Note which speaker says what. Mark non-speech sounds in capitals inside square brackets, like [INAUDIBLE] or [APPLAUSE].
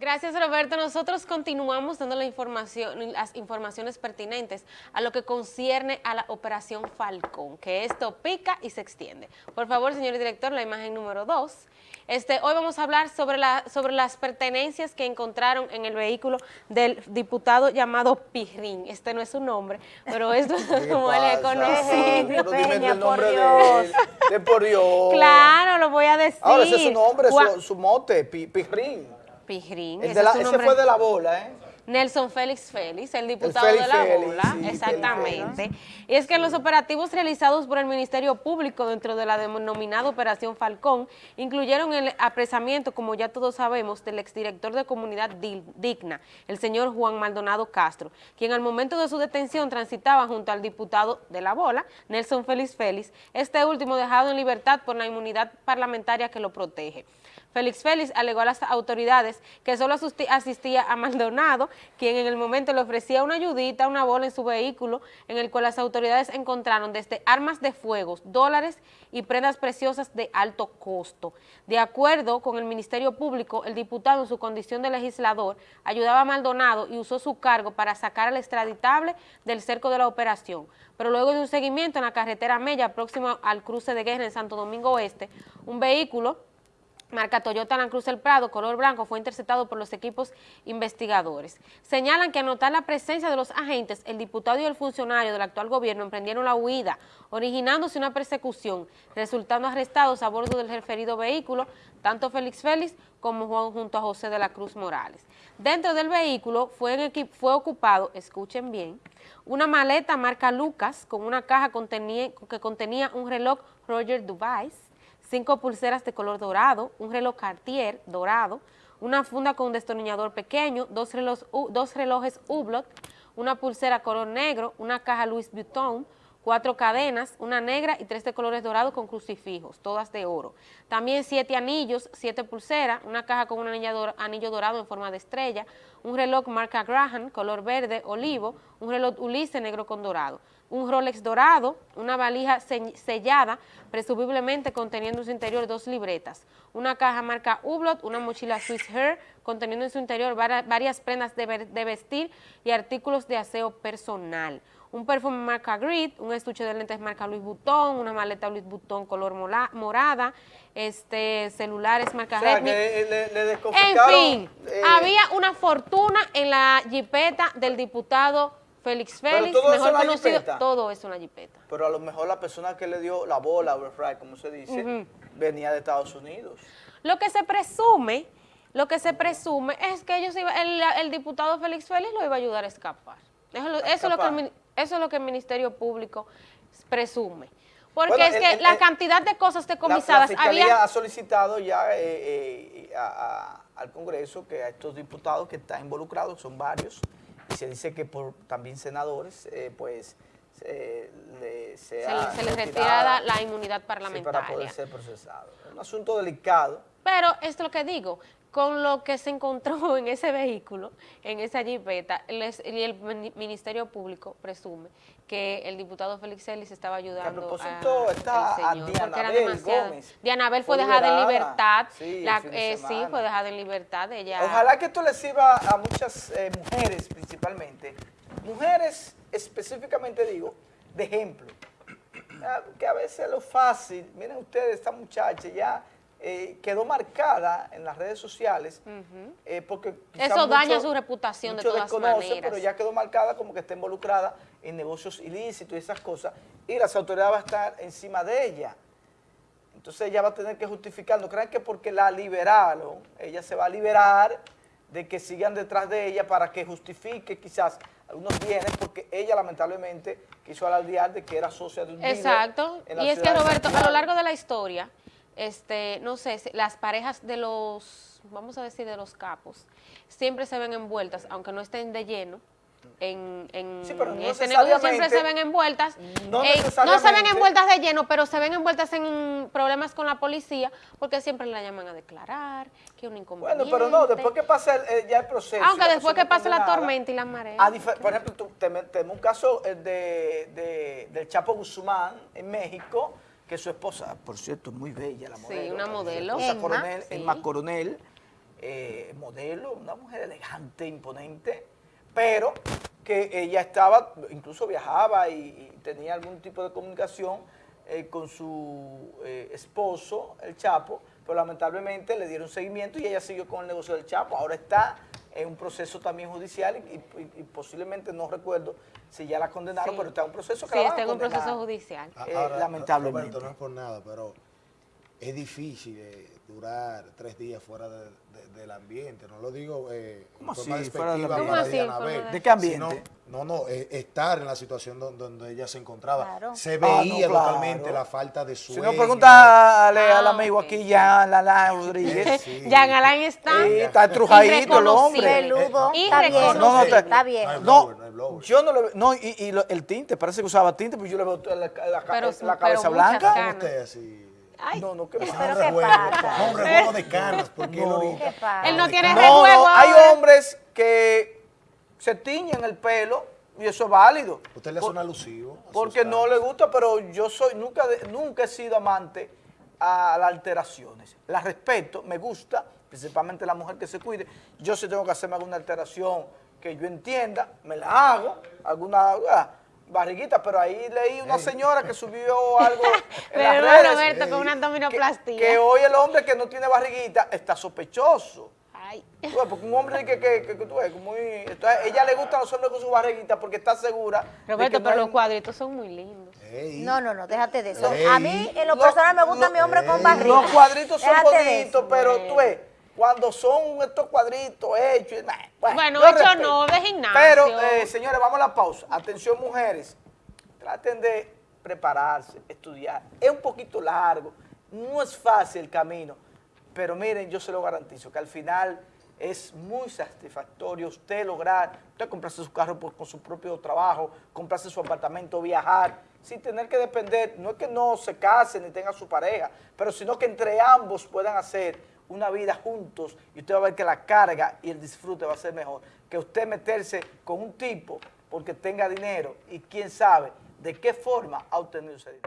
Speaker 1: Gracias, Roberto. Nosotros continuamos dando la información, las informaciones pertinentes a lo que concierne a la Operación Falcón, que esto pica y se extiende. Por favor, señor director, la imagen número dos. Este, hoy vamos a hablar sobre, la, sobre las pertenencias que encontraron en el vehículo del diputado llamado Pirrín. Este no es su nombre, pero esto es [LAUGHS] [LAUGHS] como él es conocido.
Speaker 2: Peña, por Dios. De, por [LAUGHS] Dios.
Speaker 1: Claro, lo voy a decir.
Speaker 2: Ahora, ese es su nombre, su, su mote, Pirrín.
Speaker 1: Pijrín.
Speaker 2: ese, fue de la bola, ¿eh?
Speaker 1: Nelson Félix Félix, el diputado de la bola, exactamente. Y es que los operativos realizados por el Ministerio Público dentro de la denominada Operación Falcón, incluyeron el apresamiento, como ya todos sabemos, del exdirector de Comunidad Digna, el señor Juan Maldonado Castro, quien al momento de su detención transitaba junto al diputado de la bola, Nelson Félix Félix, este último dejado en libertad por la inmunidad parlamentaria que lo protege. Félix Félix alegó a las autoridades que solo asistía a Maldonado, quien en el momento le ofrecía una ayudita, una bola en su vehículo, en el cual las autoridades encontraron desde armas de fuego, dólares y prendas preciosas de alto costo. De acuerdo con el Ministerio Público, el diputado en su condición de legislador ayudaba a Maldonado y usó su cargo para sacar al extraditable del cerco de la operación. Pero luego de un seguimiento en la carretera Mella, próximo al cruce de guerra en Santo Domingo Oeste, un vehículo marca Toyota Land Cruz El Prado, color blanco, fue interceptado por los equipos investigadores. Señalan que al notar la presencia de los agentes, el diputado y el funcionario del actual gobierno emprendieron la huida, originándose una persecución, resultando arrestados a bordo del referido vehículo, tanto Félix Félix como Juan junto a José de la Cruz Morales. Dentro del vehículo fue, fue ocupado, escuchen bien, una maleta marca Lucas con una caja que contenía un reloj Roger Dubais, cinco pulseras de color dorado, un reloj Cartier dorado, una funda con un destornillador pequeño, dos, relojes, dos relojes Hublot, una pulsera color negro, una caja Louis Vuitton, cuatro cadenas, una negra y tres de colores dorados con crucifijos, todas de oro. También siete anillos, siete pulseras, una caja con un anillo dorado en forma de estrella, un reloj marca Graham, color verde, olivo, un reloj Ulisse negro con dorado. Un Rolex dorado, una valija sellada, presumiblemente conteniendo en su interior dos libretas, una caja marca Hublot, una mochila Swiss Hair, conteniendo en su interior varias prendas de vestir y artículos de aseo personal, un perfume marca Grid, un estuche de lentes marca Louis Vuitton, una maleta Louis Vuitton color morada, este celulares marca Redmi. en fin, eh, había una fortuna en la jipeta del diputado Félix Félix, mejor conocido, todo es una jipeta.
Speaker 2: Pero a lo mejor la persona que le dio la bola, como se dice, venía de Estados Unidos.
Speaker 1: Lo que se presume, lo que se presume es que ellos iba, el, diputado Félix Félix lo iba a ayudar a escapar. Eso, es lo que el, eso es lo que el Ministerio Público presume. Porque es que la cantidad de cosas decomisadas...
Speaker 2: La, la Fiscalía ha solicitado ya eh, eh, al Congreso que a estos diputados que están involucrados, son varios, y se dice que por también senadores, eh, pues, se,
Speaker 1: les retira la, inmunidad parlamentaria.
Speaker 2: para poder ser procesado. Es un asunto delicado.
Speaker 1: Pero es lo que digo, con lo que se encontró [LAUGHS] en ese vehículo, en esa jipeta, y el Ministerio Público presume que el diputado Félix Ellis estaba ayudando a
Speaker 2: propósito está a Dianabel Gómez.
Speaker 1: Dianabel fue, dejada en libertad, sí, eh, sí, fue dejada en libertad. Ella...
Speaker 2: Ojalá que esto le sirva a muchas eh, mujeres principalmente, mujeres específicamente digo, de ejemplo, que a veces es lo fácil, miren ustedes, esta muchacha ya eh, quedó marcada en las redes sociales eh, porque
Speaker 1: eso daña su reputación de todas maneras.
Speaker 2: pero ya quedó marcada como que está involucrada en negocios ilícitos y esas cosas y las autoridades van a estar encima de ella. Entonces ella va a tener que justificar, no crean que porque la liberaron, ella se va a liberar de que sigan detrás de ella para que justifique quizás algunos bienes porque ella lamentablemente quiso alardear de que era socia de un
Speaker 1: Exacto, y es que Roberto, a lo largo de la historia este, no sé, las parejas de los, vamos a decir, de los capos, siempre se ven envueltas, aunque no estén de lleno, en, en
Speaker 2: este negocio
Speaker 1: siempre se ven envueltas, no, no, se ven envueltas de lleno, pero se ven envueltas en problemas con la policía, porque siempre la llaman a declarar, que es un inconveniente.
Speaker 2: Bueno, pero no, después que pase ya el proceso.
Speaker 1: Aunque después que pase la tormenta y la marea.
Speaker 2: por ejemplo, tenemos un caso de, de, del Chapo Guzmán en México, que su esposa, por cierto, muy bella la modelo.
Speaker 1: Sí, una modelo.
Speaker 2: Emma, Coronel, Emma Coronel, eh, modelo, una mujer elegante, imponente, pero que ella estaba, incluso viajaba y, tenía algún tipo de comunicación eh, con su eh, esposo, el Chapo, pero lamentablemente le dieron seguimiento y ella siguió con el negocio del Chapo. Ahora está en un proceso también judicial y, posiblemente, no recuerdo si ya la condenaron, pero está en un proceso que
Speaker 1: Sí, está en un proceso judicial.
Speaker 2: lamentablemente.
Speaker 3: no es por nada, pero es difícil durar tres días fuera del ambiente. No lo digo eh,
Speaker 2: ¿Cómo así, fuera? ¿De qué ambiente?
Speaker 3: No, no, eh, estar en la situación donde, ella se encontraba. Se ah, veía totalmente la falta de sueño.
Speaker 2: Si no, pregúntale al ah, amigo aquí, Jan Alain Rodríguez.
Speaker 1: sí. [LAUGHS] Jan Alain está...
Speaker 2: Sí, está estrujadito el hombre.
Speaker 4: Peludo. Está bien.
Speaker 1: No, no,
Speaker 4: está, bien.
Speaker 2: No, yo no le veo... No, y, y, el tinte, parece que usaba tinte, pero yo le veo la, la, la cabeza blanca.
Speaker 3: usted así?
Speaker 2: Ay, no, no, ¿qué
Speaker 4: pasa? Pero [LAUGHS] ¿qué pasa?
Speaker 3: un revuelo de caras, porque
Speaker 2: no,
Speaker 1: él, no tiene
Speaker 2: no, no, hay hombres que se tiñen el pelo y eso es válido.
Speaker 3: Usted le suena alusivo.
Speaker 2: Porque no le gusta, pero yo soy nunca, nunca he sido amante a las alteraciones. Las respeto, me gusta, principalmente la mujer que se cuide. Yo si tengo que hacerme alguna alteración que yo entienda, me la hago, alguna... Ah, barriguita, pero ahí leí una señora que subió algo [LAUGHS] en las redes,
Speaker 1: Roberto, con una abdominoplastía.
Speaker 2: Que, hoy el hombre que no tiene barriguita está sospechoso. Ay. porque un hombre que, que, que, tú ves, muy... Entonces, ella le gusta a los hombres con su barriguita porque está segura.
Speaker 1: Roberto, pero los cuadritos son muy lindos.
Speaker 4: No, no, no, déjate de eso. A mí, en lo personal, me gusta mi hombre con barriga.
Speaker 2: Los cuadritos son bonitos, pero tú ves cuando son estos cuadritos hechos.
Speaker 1: bueno, hechos no, de gimnasio.
Speaker 2: Pero, eh, señores, vamos a la pausa. Atención, mujeres. Traten de prepararse, estudiar. Es un poquito largo, no es fácil el camino, pero miren, yo se lo garantizo, que al final es muy satisfactorio usted lograr, usted comprarse su carro con su propio trabajo, comprarse su apartamento, viajar, sin tener que depender, no es que no se case ni tenga su pareja, pero sino que entre ambos puedan hacer una vida juntos y usted va a ver que la carga y el disfrute va a ser mejor que usted meterse con un tipo porque tenga dinero y quién sabe de qué forma ha obtenido ese dinero.